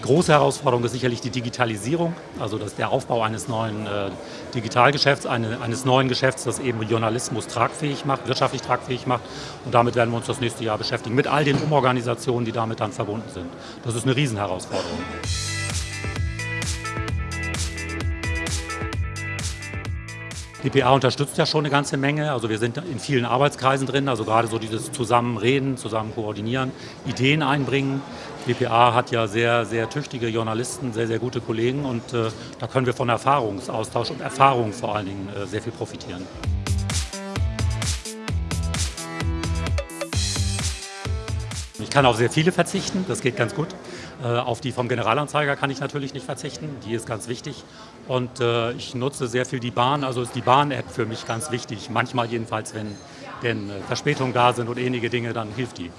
große Herausforderung ist sicherlich die Digitalisierung, also das der Aufbau eines neuen äh, Digitalgeschäfts, eine, eines neuen Geschäfts, das eben Journalismus tragfähig macht, wirtschaftlich tragfähig macht. Und damit werden wir uns das nächste Jahr beschäftigen, mit all den Umorganisationen, die damit dann verbunden sind. Das ist eine Riesenherausforderung. DPA unterstützt ja schon eine ganze Menge. Also wir sind in vielen Arbeitskreisen drin, also gerade so dieses Zusammenreden, zusammen koordinieren, Ideen einbringen. DPA hat ja sehr, sehr tüchtige Journalisten, sehr, sehr gute Kollegen und äh, da können wir von Erfahrungsaustausch und Erfahrung vor allen Dingen äh, sehr viel profitieren. Kann auf sehr viele verzichten, das geht ganz gut. Äh, auf die vom Generalanzeiger kann ich natürlich nicht verzichten, die ist ganz wichtig. Und äh, ich nutze sehr viel die Bahn, also ist die Bahn-App für mich ganz wichtig. Manchmal jedenfalls, wenn denn äh, Verspätungen da sind und ähnliche Dinge, dann hilft die.